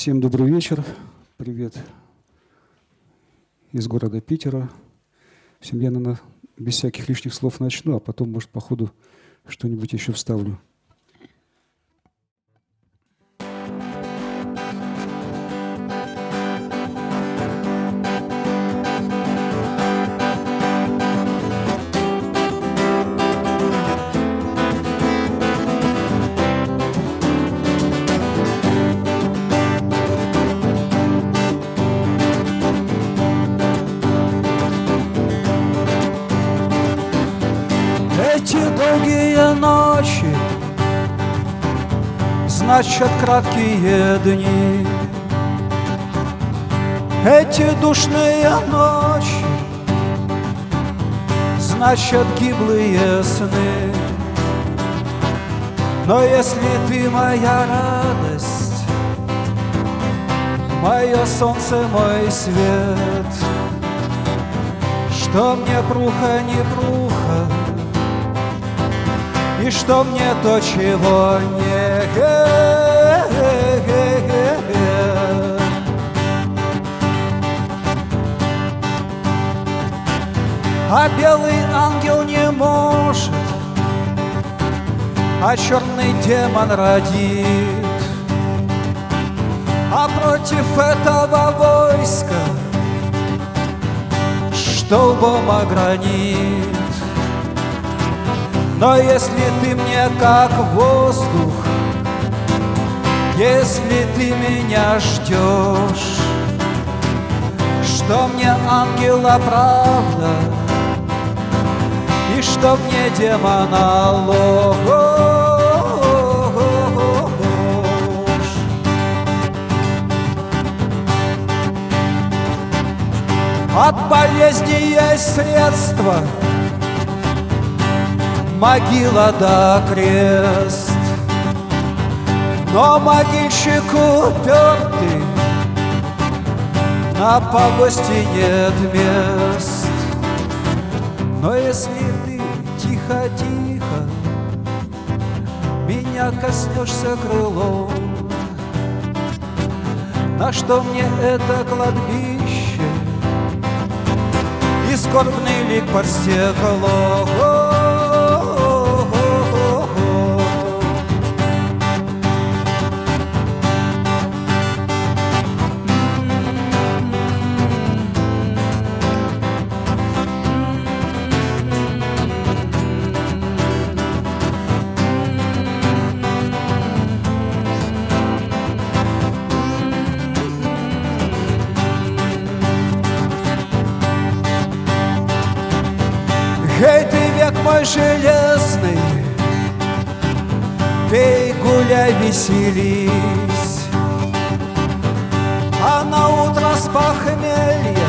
Всем добрый вечер. Привет из города Питера. Всем я, наверное, без всяких лишних слов начну, а потом, может, по ходу что-нибудь еще вставлю. Значат краткие дни. Эти душные ночи Значат гиблые сны. Но если ты моя радость Мое солнце, мой свет Что мне пруха, не пруха И что мне то, чего нет А белый ангел не может, а черный демон родит. А против этого войска столбом огранит. Но если ты мне как воздух, если ты меня ждешь, что мне ангела правда, и что демона ложь. От болезни есть средства, могила да крест. Но могильщик упертый, на погости нет мест. Но если тихо-тихо Меня коснешься крылом. На что мне это кладбище? И скорбный лик под стеклом мой железный, Пей, гуляй, веселись, А на утро с похмелья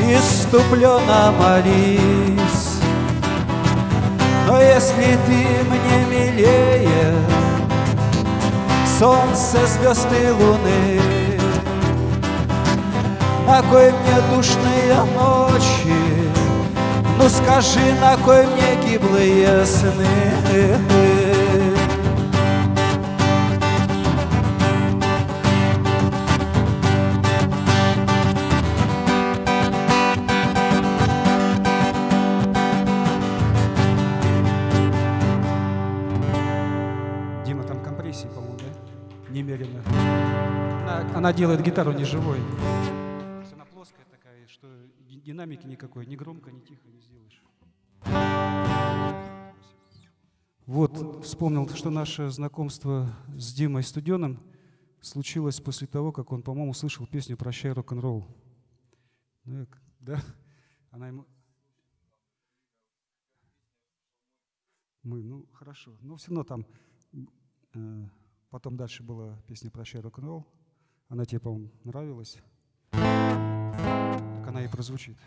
Иступленно молись. Но если ты мне милее Солнце, звезды, луны, На кой мне душные ночи ну скажи, на кой мне гиблые сны? Дима, там компрессии, по-моему, да? Немерено. Она, она делает гитару неживой. Она плоская такая, что динамики никакой, ни громко, ни тихо Вот, вспомнил, что наше знакомство с Димой Студеным случилось после того, как он, по-моему, услышал песню «Прощай, рок-н-ролл». Ну, да? Она ему... Мы, ну, хорошо. Но все равно там... Э, потом дальше была песня «Прощай, рок-н-ролл». Она тебе, по-моему, нравилась. Так она и прозвучит.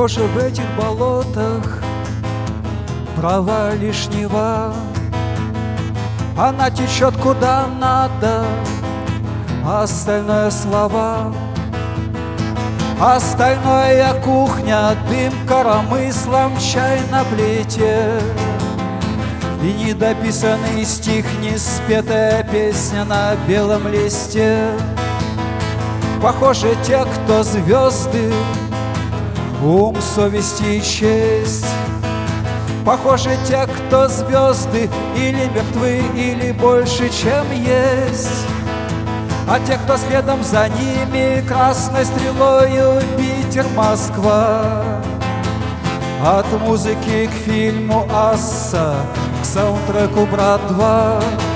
Похоже, в этих болотах права лишнего. Она течет куда надо, а остальное слова. Остальное кухня, дым коромыслом, чай на плите. И недописанный стих, не спетая песня на белом листе. Похоже, те, кто звезды, ум, совесть и честь. Похоже, те, кто звезды, или мертвы, или больше, чем есть. А те, кто следом за ними красной стрелою Питер, Москва. От музыки к фильму «Асса» К саундтреку «Брат 2»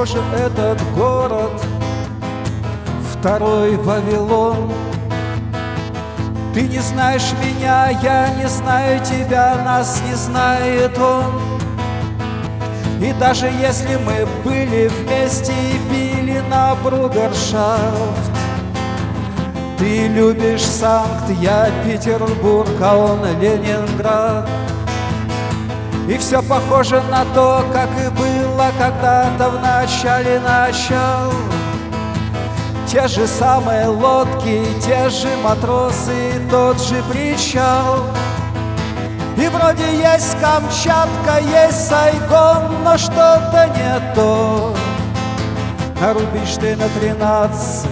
Похоже, этот город Второй Вавилон. Ты не знаешь меня, я не знаю тебя Нас не знает он. И даже если мы были вместе И били на Бругершафт Ты любишь Санкт, я Петербург А он Ленинград. И все похоже на то, как и было когда-то в начале начал. Те же самые лодки, те же матросы, тот же причал. И вроде есть Камчатка, есть Сайгон, но что-то не то А ты на тринадцать,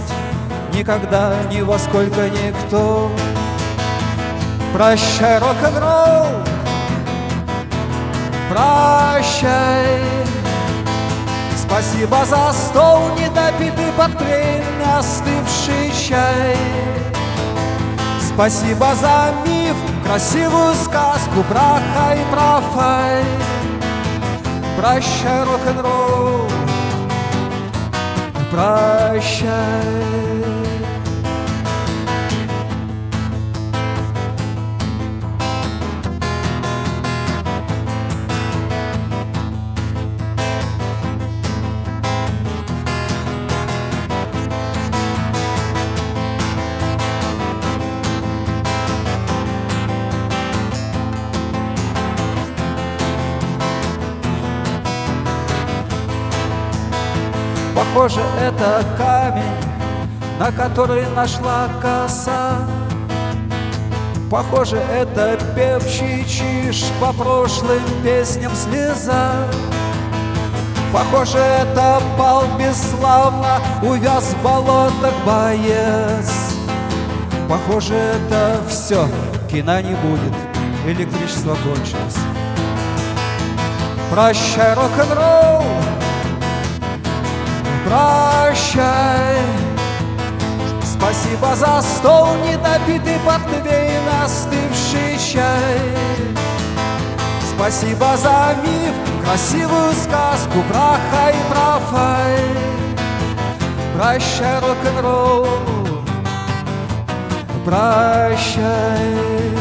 никогда ни во сколько никто. Прощай, рок-н-ролл, прощай Спасибо за стол, недопитый портвейн, остывший чай. Спасибо за миф, красивую сказку, браха и профай Прощай, рок-н-ролл, прощай Похоже, это камень, на который нашла коса. Похоже, это певчий чиж по прошлым песням слеза. Похоже, это пал бесславно, увяз в болотах боец. Похоже, это все, кино не будет, электричество кончилось. Прощай, рок-н-ролл, прощай. Спасибо за стол, недопитый портвейн, остывший чай. Спасибо за миф, красивую сказку, браха и профай Прощай, рок-н-ролл, прощай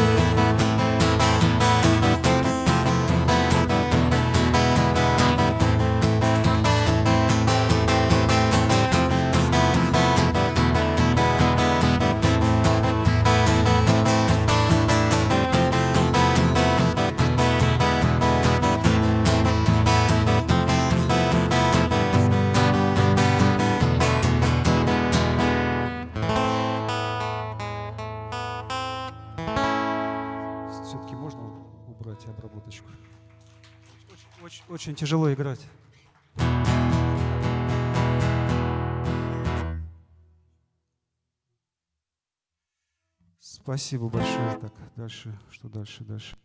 очень тяжело играть. Спасибо большое. Так, дальше, что дальше, дальше.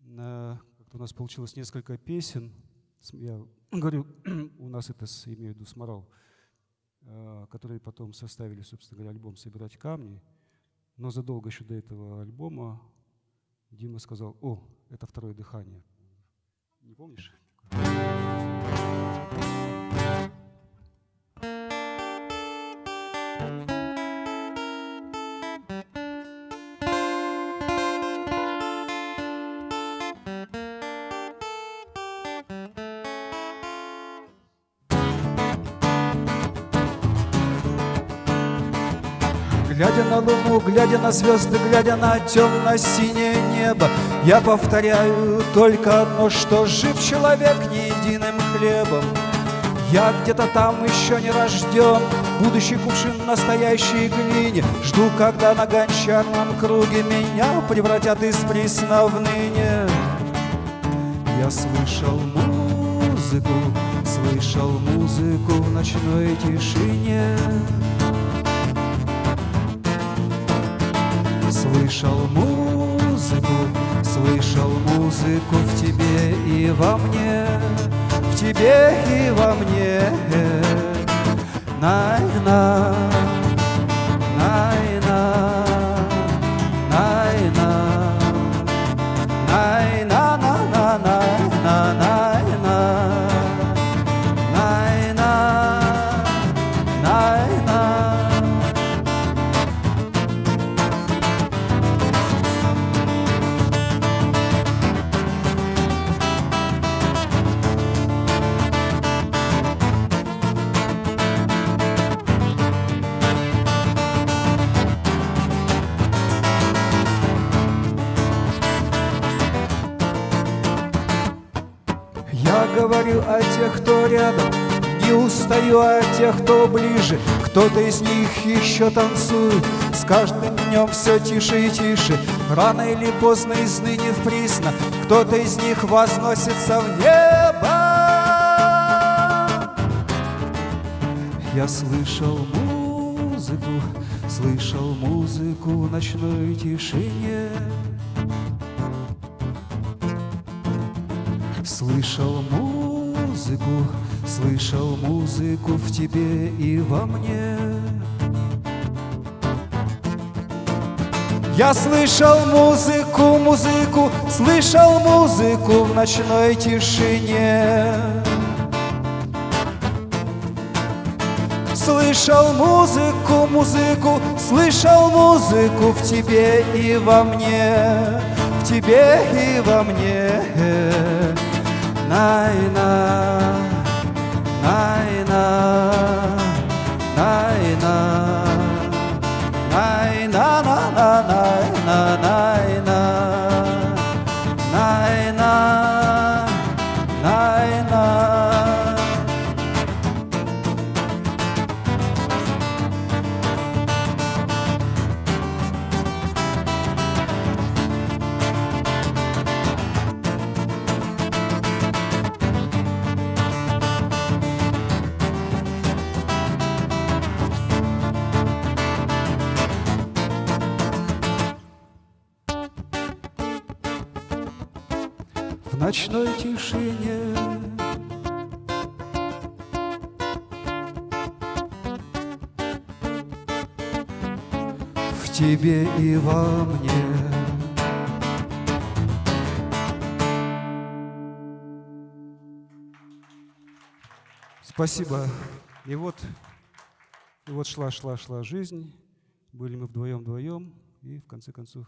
У нас получилось несколько песен. Я говорю, у нас это, имею в виду, сморал, а, которые потом составили, собственно говоря, альбом «Собирать камни». Но задолго еще до этого альбома Дима сказал, о, это второе дыхание. Не помнишь? Глядя на луну, глядя на звезды, глядя на темно-синее небо, Я повторяю только одно, что жив человек не единым хлебом. Я где-то там еще не рожден, будущий кувшин настоящей глине, Жду, когда на гончарном круге меня превратят из присно в ныне. Я слышал музыку, слышал музыку в ночной тишине. Слышал музыку, слышал музыку в тебе и во мне, в тебе и во мне. Найна, Кто-то из них еще танцует, с каждым днем все тише и тише. Рано или поздно из ныне кто-то из них возносится в небо. Я слышал музыку, слышал музыку в ночной тишине. Слышал музыку, слышал музыку в тебе и во мне. Я слышал музыку, музыку, слышал музыку в ночной тишине. Слышал музыку, музыку, слышал музыку в тебе и во мне, в тебе и во мне. Найна, Einer Спасибо. И вот, и вот шла, шла, шла жизнь. Были мы вдвоем-вдвоем. И в конце концов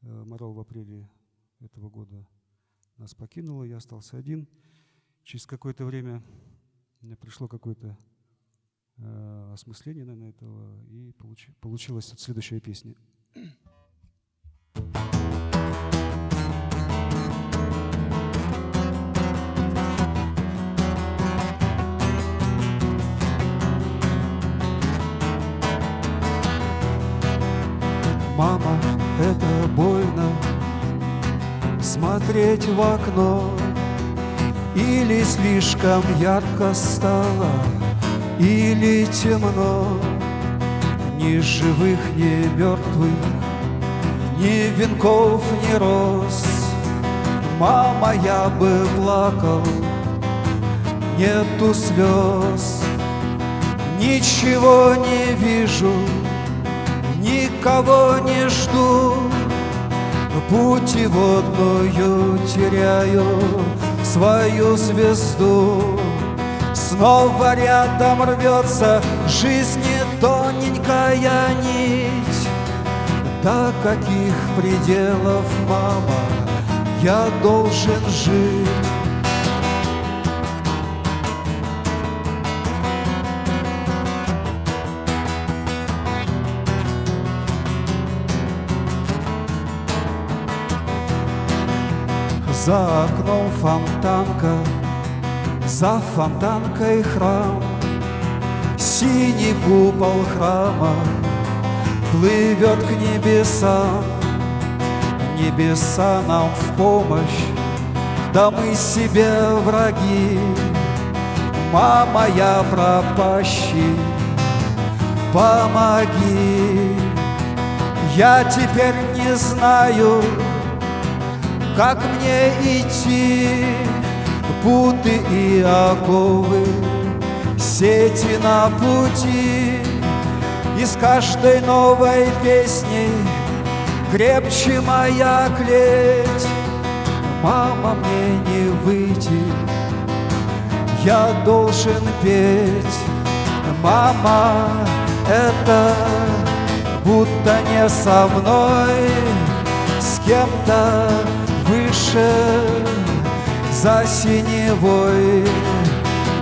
э, Морал в апреле этого года нас покинула. Я остался один. Через какое-то время мне пришло какое-то э, осмысление, наверное, этого. И получи- получилась вот следующая песня. Мама, это больно Смотреть в окно. Или слишком ярко стало Или темно. Ни живых, ни мертвых Ни венков, ни роз. Мама, я бы плакал Нету слез Ничего не вижу никого не жду. Путеводную теряю свою звезду. Снова рядом рвется жизни тоненькая нить. До каких пределов, мама, я должен жить За окном фонтанка, за фонтанкой храм, Синий купол храма плывет к небесам. Небеса нам в помощь, да мы себе враги. Мама, я пропащий, помоги. Я теперь не знаю, как мне идти? Путы и оковы, сети на пути. И с каждой новой песней крепче моя клеть. Мама, мне не выйти, я должен петь. Мама, это будто не со мной. С кем-то выше за синевой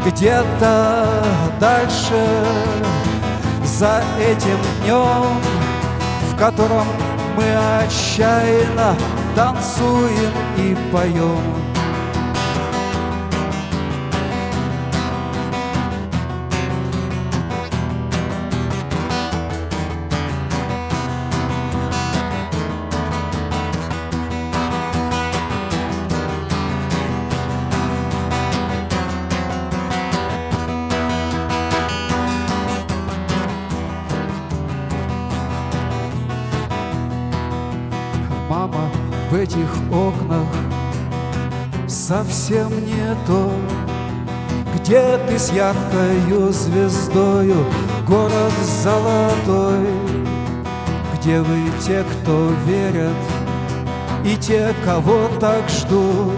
Где-то дальше за этим днем В котором мы отчаянно танцуем и поем этих окнах совсем не то, Где ты с яркою звездою, город золотой, Где вы те, кто верят, и те, кого так ждут,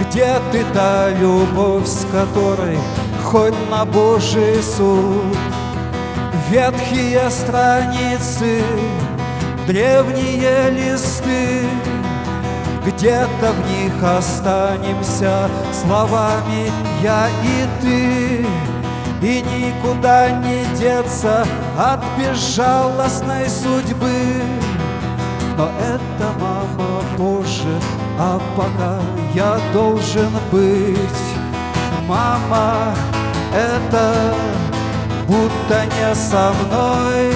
Где ты та любовь, с которой хоть на Божий суд, Ветхие страницы древние листы, где-то в них останемся словами я и ты, и никуда не деться от безжалостной судьбы. Но это, мама, позже, а пока я должен быть. Мама, это будто не со мной,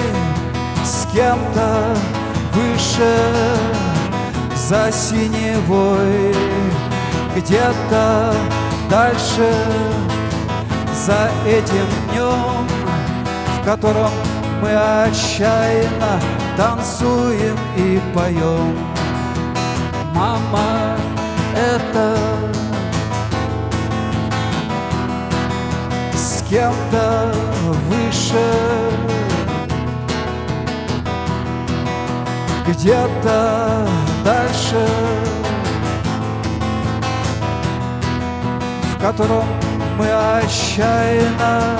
с кем-то выше за синевой Где-то дальше. За этим днем В котором мы отчаянно танцуем и поем. Мама, это с кем-то выше где-то дальше, в котором мы отчаянно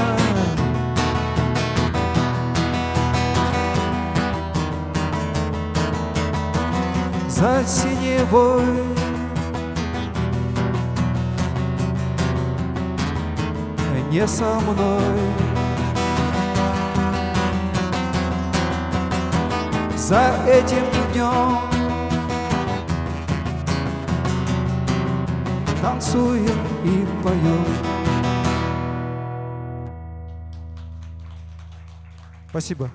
за синевой не со мной. За этим днем. Танцуем и поем. Спасибо.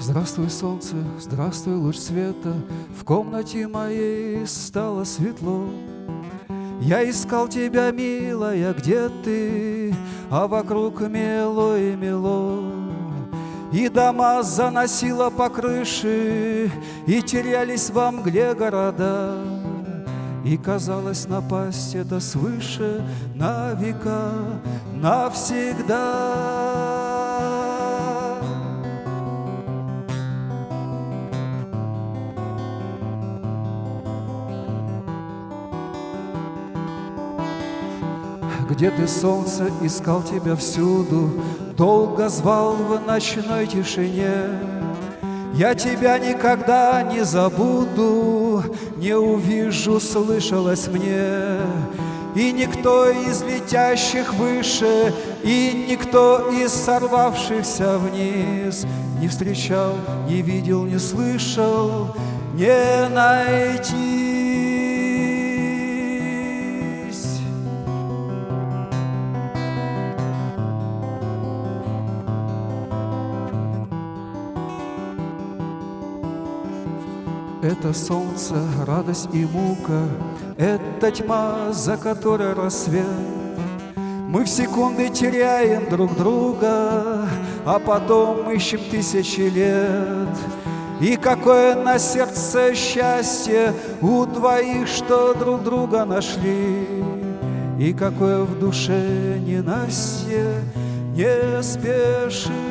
Здравствуй, солнце, здравствуй, луч света. В комнате моей стало светло я искал тебя, милая, где ты? А вокруг мело и мело. И дома заносило по крыше, И терялись во мгле города. И казалось напасть это свыше на века, навсегда. Где ты, солнце, искал тебя всюду, Долго звал в ночной тишине. Я тебя никогда не забуду, Не увижу, слышалось мне. И никто из летящих выше, И никто из сорвавшихся вниз Не встречал, не видел, не слышал, Не найти. Это солнце, радость и мука, Это тьма, за которой рассвет. Мы в секунды теряем друг друга, А потом ищем тысячи лет. И какое на сердце счастье У двоих, что друг друга нашли, И какое в душе ненастье не спешит.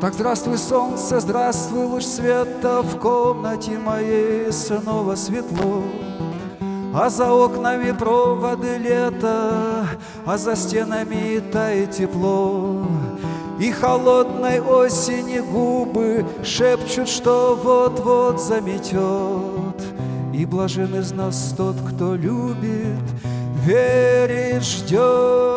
Так здравствуй, солнце, здравствуй, луч света В комнате моей снова светло. А за окнами проводы лета А за стенами тает тепло. И холодной осени губы Шепчут, что вот-вот заметет. И блажен из нас тот, кто любит Верит, ждет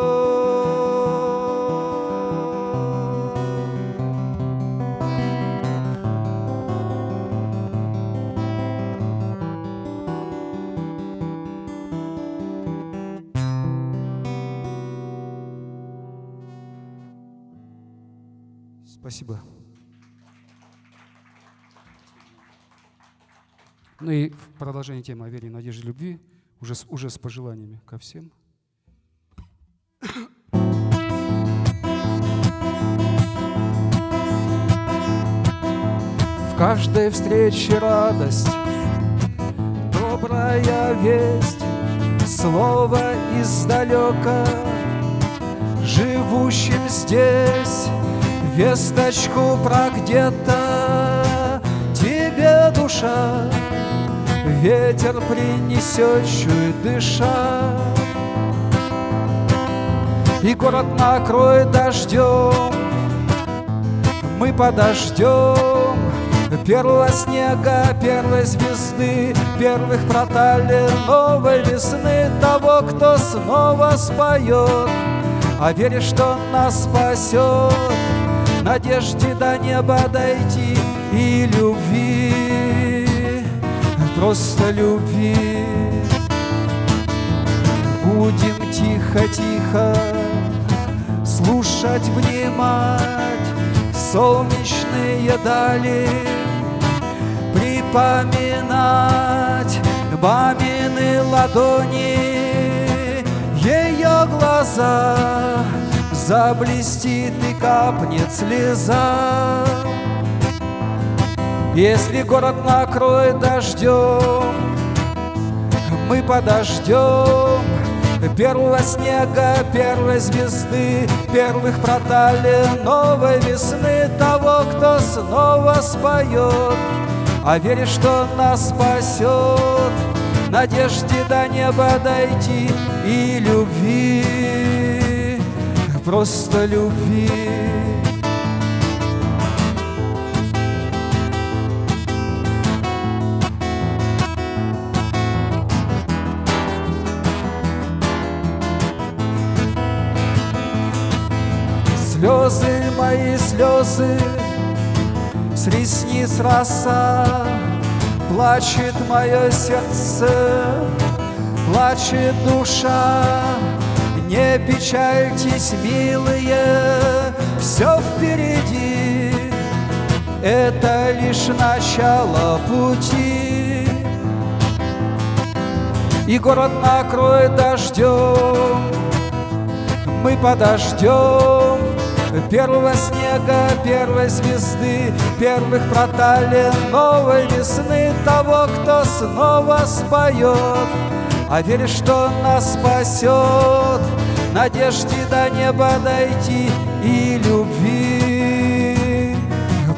Спасибо. Ну и в продолжение темы о вере, надежде, любви, уже с, уже с пожеланиями ко всем. В каждой встрече радость, добрая весть, слово издалека, живущим здесь Весточку про где-то. Тебе душа Ветер принесет, чует дыша. И город накроет дождем. Мы подождем Первого снега, первой звезды Первых проталин новой весны Того, кто снова споет. А веришь, что нас спасет надежде до неба дойти и любви, просто любви. Будем тихо-тихо слушать, внимать солнечные дали, припоминать мамины ладони, ее глаза заблестит и капнет слеза. Если город накроет дождем, мы подождем Первого снега, первой звезды, первых проталин новой весны Того, кто снова споет, а веришь, что нас спасет Надежде до неба дойти и любви просто любви. Слезы мои, слезы, с ресниц роса, Плачет мое сердце, плачет душа. Не печальтесь, милые, все впереди, Это лишь начало пути. И город накроет дождем, мы подождем Первого снега, первой звезды, первых проталин новой весны Того, кто снова споет, а веришь, что нас спасет Надежде до неба дойти и любви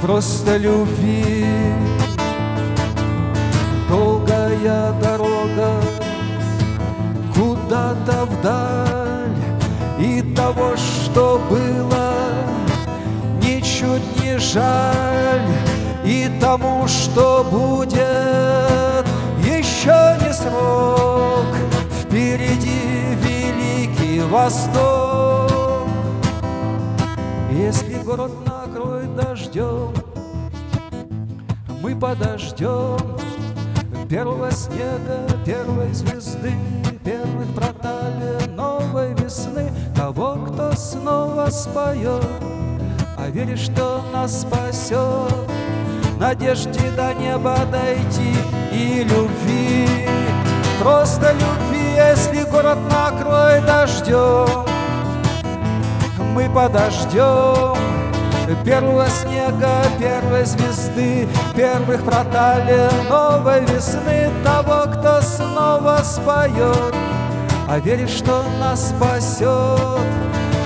Просто любви. Долгая дорога куда-то вдаль И того, что было, ничуть не жаль И тому, что будет, еще не срок Впереди восток. Если город накроет дождем Мы подождем Первого снега, первой звезды Первых проталий новой весны Того, кто снова споет. А веришь, что нас спасет Надежде до неба дойти и любви Просто любви, если город накроет дождем Мы подождем Первого снега, первой звезды Первых проталий новой весны Того, кто снова споет. А веришь, что нас спасет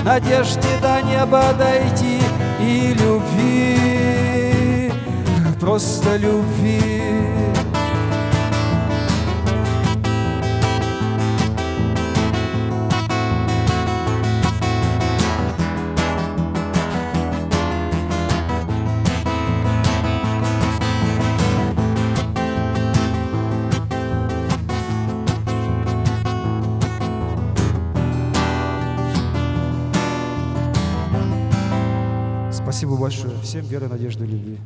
Надежде до неба дойти и любви Просто любви Всем веры, надежды, любви.